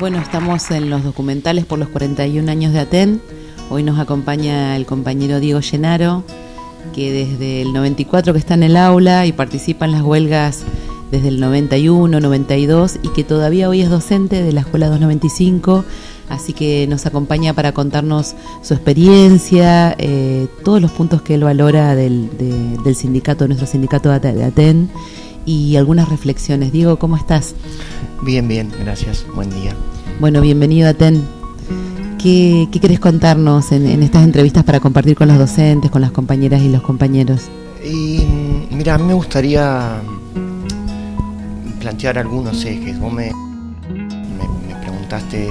Bueno, estamos en los documentales por los 41 años de Aten. Hoy nos acompaña el compañero Diego Llenaro, que desde el 94 que está en el aula y participa en las huelgas desde el 91, 92 y que todavía hoy es docente de la Escuela 295, así que nos acompaña para contarnos su experiencia, eh, todos los puntos que él valora del, del sindicato, nuestro sindicato de Aten y algunas reflexiones. Diego, ¿cómo estás? Bien, bien, gracias, buen día. Bueno, bienvenido a TEN. ¿Qué, qué querés contarnos en, estas entrevistas para compartir con los docentes, con las compañeras y los compañeros? Y mira, a mí me gustaría plantear algunos ejes. Vos me, me, preguntaste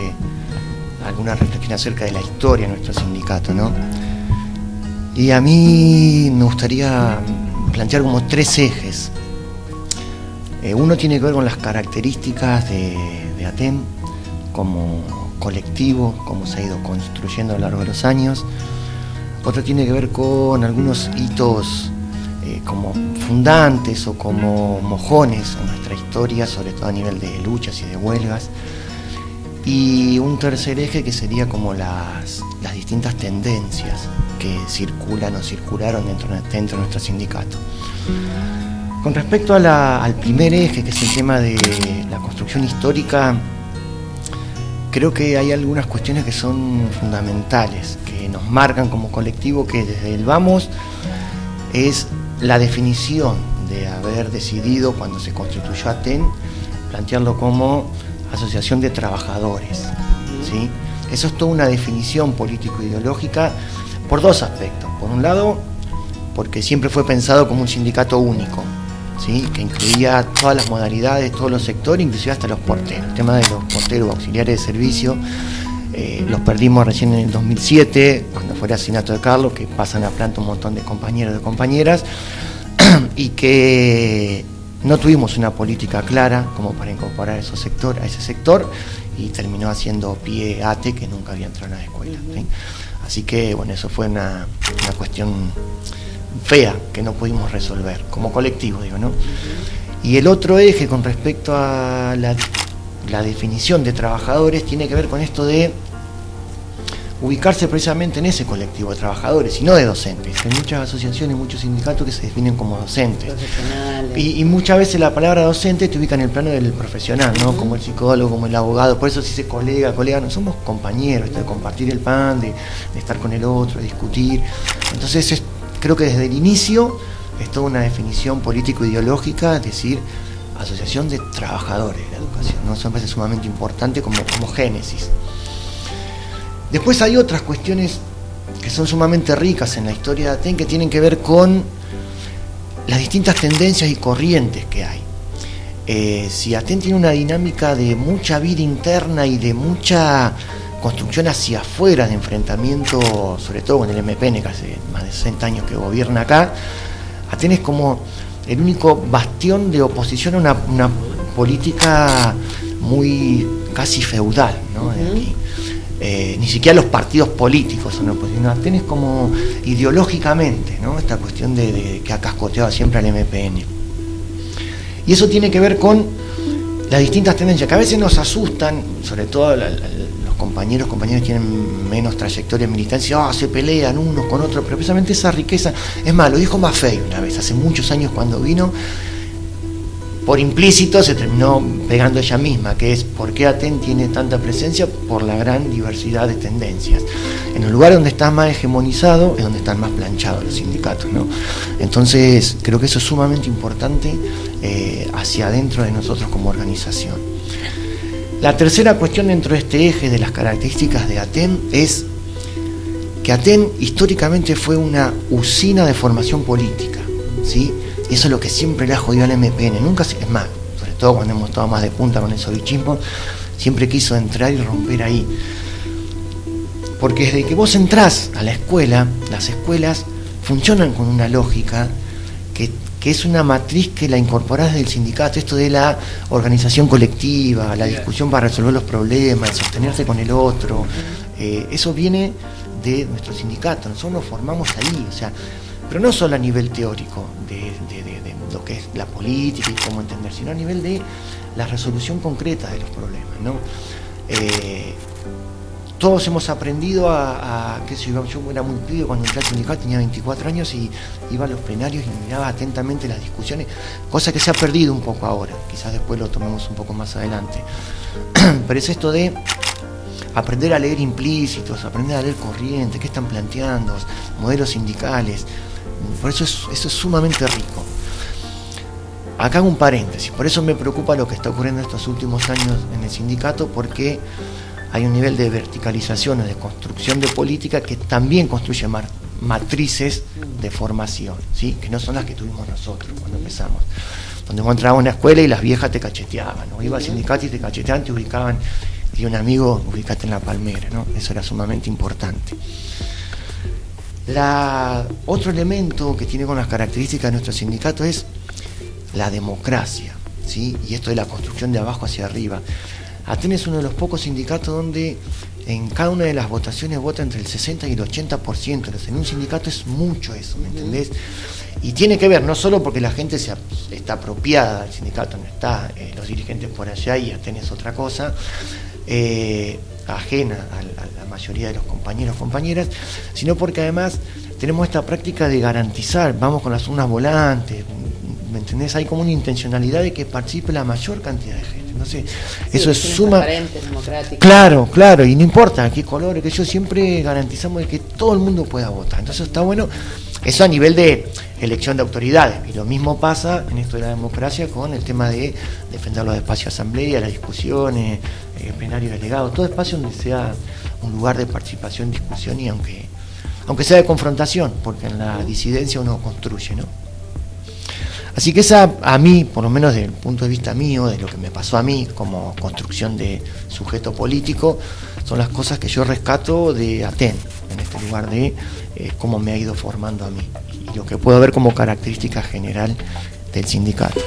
alguna reflexión acerca de la historia de nuestro sindicato, ¿no? Y a mí me gustaría plantear como tres ejes eh, uno tiene que ver con las características de, de ATEM como colectivo, cómo se ha ido construyendo a lo largo de los años. Otro tiene que ver con algunos hitos eh, como fundantes o como mojones en nuestra historia, sobre todo a nivel de luchas y de huelgas. Y un tercer eje que sería como las, distintas tendencias que circulan o circularon dentro, dentro de nuestro sindicato. Con respecto al primer eje, que es el tema de la construcción histórica, creo que hay algunas cuestiones que son fundamentales, que nos marcan como colectivo, que desde el vamos es la definición de haber decidido cuando se constituyó ATEN, plantearlo como asociación de trabajadores. ¿sí? Eso es toda una definición político-ideológica por dos aspectos. Por un lado, porque siempre fue pensado como un sindicato único, que incluía todas las modalidades, todos los sectores, inclusive hasta los porteros. El tema de los porteros auxiliares de servicio eh, los perdimos recién en el 2007, cuando fue el asesinato de Carlos, que pasan a planta un montón de compañeros y compañeras, y que no tuvimos una política clara como para incorporar esos sector, a ese sector y terminó haciendo pie ATE que nunca había entrado en la escuela. Así que bueno, eso fue una, una cuestión fea que no pudimos resolver, como colectivo, digo, ¿no? Y el otro eje con respecto a la, definición de trabajadores tiene que ver con esto de ubicarse precisamente en ese colectivo de trabajadores y no de docentes. Hay muchas asociaciones, muchos sindicatos que se definen como docentes. Y, muchas veces la palabra docente te ubica en el plano del profesional, ¿no? Como el psicólogo, como el abogado. Por eso si dice colega, colega, no somos compañeros, de compartir el pan, de, de estar con el otro, de discutir. Entonces es creo que desde el inicio es toda una definición político-ideológica, es decir, asociación de trabajadores de la educación, ¿no? Eso me parece sumamente importante como, como génesis. Después hay otras cuestiones que son sumamente ricas en la historia de Aten que tienen que ver con las distintas tendencias y corrientes que hay. Eh, si Aten tiene una dinámica de mucha vida interna y de mucha construcción hacia afuera de enfrentamiento, sobre todo con el MPN, que hace más de 60 años que gobierna acá, Atenas como el único bastión de oposición a una, política muy casi feudal, ¿no? Eh, ni siquiera los partidos políticos son oposición. Atenas como ideológicamente, ¿no? Esta cuestión de, que ha cascoteado siempre al MPN. Y eso tiene que ver con las distintas tendencias que a veces nos asustan, sobre todo compañeros, compañeros tienen menos trayectoria en militancia, ah, se pelean unos con otros, pero precisamente esa riqueza, es más, lo dijo Maffei una vez, hace muchos años cuando vino, por implícito se terminó pegando ella misma, que es por qué Aten tiene tanta presencia por la gran diversidad de tendencias. En el lugar donde está más hegemonizado es donde están más planchados los sindicatos. ¿no? Entonces creo que eso es sumamente importante eh, hacia adentro de nosotros como organización. La tercera cuestión dentro de este eje de las características de Aten es que Aten históricamente fue una usina de formación política, ¿sí? Eso es lo que siempre le ha jodido al MPN, nunca es más, sobre todo cuando hemos estado más de punta con el sovichismo, siempre quiso entrar y romper ahí. Porque desde que vos entrás a la escuela, las escuelas funcionan con una lógica que es una matriz que la incorporás del sindicato, esto de la organización colectiva, la discusión para resolver los problemas, sostenerse con el otro, eh, eso viene de nuestro sindicato, nosotros nos formamos ahí, o sea, pero no solo a nivel teórico de, lo que es la política y cómo entender, sino a nivel de la resolución concreta de los problemas, ¿no? eh, todos hemos aprendido a, que yo, yo era muy pibe cuando entré al sindicato, tenía 24 años y iba a los plenarios y miraba atentamente las discusiones, cosa que se ha perdido un poco ahora, quizás después lo tomemos un poco más adelante. Pero es esto de aprender a leer implícitos, aprender a leer corrientes, qué están planteando, modelos sindicales, por eso es, eso es sumamente rico. Acá hago un paréntesis, por eso me preocupa lo que está ocurriendo estos últimos años en el sindicato, porque hay un nivel de verticalización o de construcción de política que también construye matrices de formación, ¿sí? que no son las que tuvimos nosotros cuando empezamos. Donde vos entrabas a una escuela y las viejas te cacheteaban, ¿no? iba al sindicato y te cacheteaban, te ubicaban, y un amigo, ubicate en la palmera, ¿no? eso era sumamente importante. Otro elemento que tiene con las características de nuestro sindicato es la democracia, ¿sí? y esto de la construcción de abajo hacia arriba. Atenes es uno de los pocos sindicatos donde en cada una de las votaciones vota entre el 60 y el 80%. En un sindicato es mucho eso, ¿me entendés? Y tiene que ver no solo porque la gente se, está apropiada del sindicato, no está eh, los dirigentes por allá y Atenes es otra cosa, eh, ajena a, a, la mayoría de los compañeros compañeras, sino porque además tenemos esta práctica de garantizar, vamos con las urnas volantes, ¿me entendés? Hay como una intencionalidad de que participe la mayor cantidad de gente no sé, eso es suma... Claro, claro, y no importa qué color, que yo siempre garantizamos que todo el mundo pueda votar. Entonces está bueno, eso a nivel de elección de autoridades, y lo mismo pasa en esto de la democracia con el tema de defender los espacios de asamblea, las discusiones, eh, plenarios delegados, todo espacio donde sea un lugar de participación, discusión y aunque, aunque sea de confrontación, porque en la disidencia uno construye, ¿no? Así que esa, a mí, por lo menos desde el punto de vista mío, de lo que me pasó a mí como construcción de sujeto político, son las cosas que yo rescato de Aten, en este lugar de eh, cómo me ha ido formando a mí y lo que puedo ver como característica general del sindicato.